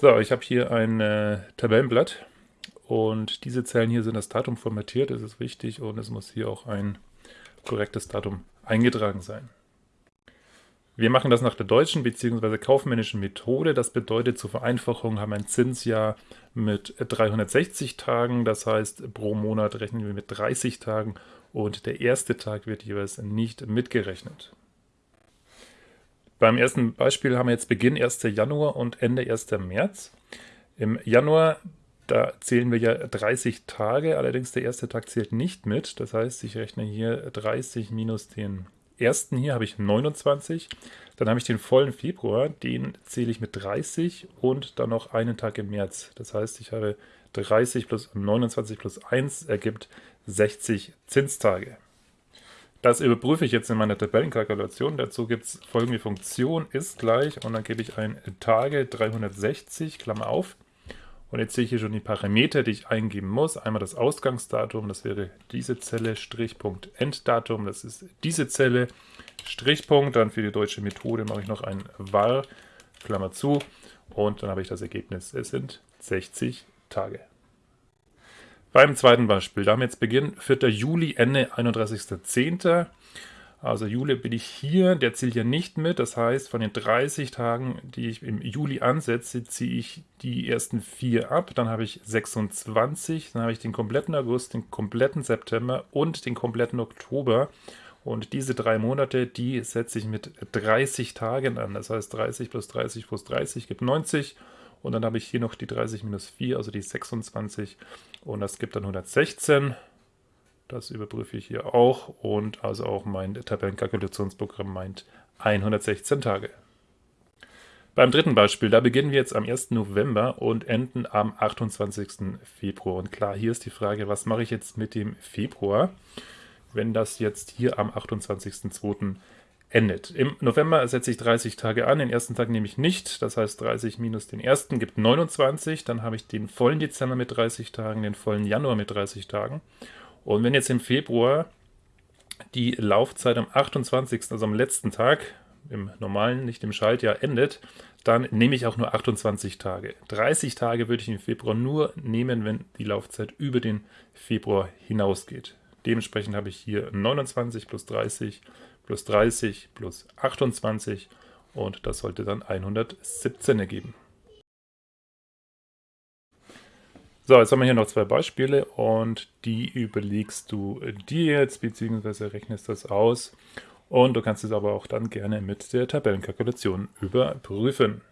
So, ich habe hier ein äh, Tabellenblatt und diese Zellen hier sind das Datum formatiert, das ist wichtig und es muss hier auch ein korrektes Datum eingetragen sein. Wir machen das nach der deutschen bzw. kaufmännischen Methode. Das bedeutet, zur Vereinfachung haben wir ein Zinsjahr mit 360 Tagen. Das heißt, pro Monat rechnen wir mit 30 Tagen und der erste Tag wird jeweils nicht mitgerechnet. Beim ersten Beispiel haben wir jetzt Beginn 1. Januar und Ende 1. März. Im Januar, da zählen wir ja 30 Tage, allerdings der erste Tag zählt nicht mit. Das heißt, ich rechne hier 30 minus den ersten hier habe ich 29. Dann habe ich den vollen Februar, den zähle ich mit 30 und dann noch einen Tag im März. Das heißt, ich habe 30 plus 29 plus 1 ergibt 60 Zinstage. Das überprüfe ich jetzt in meiner Tabellenkalkulation. Dazu gibt es folgende Funktion, ist gleich und dann gebe ich ein Tage 360, Klammer auf, und jetzt sehe ich hier schon die Parameter, die ich eingeben muss. Einmal das Ausgangsdatum, das wäre diese Zelle, Strichpunkt Enddatum, das ist diese Zelle, Strichpunkt. Dann für die deutsche Methode mache ich noch ein var, Klammer zu, und dann habe ich das Ergebnis. Es sind 60 Tage. Beim zweiten Beispiel, da haben wir jetzt Beginn 4. Juli, Ende 31.10. Also Juli bin ich hier, der zählt ja nicht mit. Das heißt, von den 30 Tagen, die ich im Juli ansetze, ziehe ich die ersten vier ab. Dann habe ich 26, dann habe ich den kompletten August, den kompletten September und den kompletten Oktober. Und diese drei Monate, die setze ich mit 30 Tagen an. Das heißt, 30 plus 30 plus 30 gibt 90. Und dann habe ich hier noch die 30 minus 4, also die 26. Und das gibt dann 116. Das überprüfe ich hier auch und also auch mein Tabellenkalkulationsprogramm meint 116 Tage. Beim dritten Beispiel, da beginnen wir jetzt am 1. November und enden am 28. Februar. Und klar, hier ist die Frage, was mache ich jetzt mit dem Februar, wenn das jetzt hier am 28.02. endet. Im November setze ich 30 Tage an, den ersten Tag nehme ich nicht, das heißt 30 minus den ersten gibt 29, dann habe ich den vollen Dezember mit 30 Tagen, den vollen Januar mit 30 Tagen und wenn jetzt im Februar die Laufzeit am 28., also am letzten Tag, im normalen, nicht im Schaltjahr, endet, dann nehme ich auch nur 28 Tage. 30 Tage würde ich im Februar nur nehmen, wenn die Laufzeit über den Februar hinausgeht. Dementsprechend habe ich hier 29 plus 30 plus 30 plus 28 und das sollte dann 117 ergeben. So, jetzt haben wir hier noch zwei Beispiele und die überlegst du dir jetzt, beziehungsweise rechnest das aus. Und du kannst es aber auch dann gerne mit der Tabellenkalkulation überprüfen.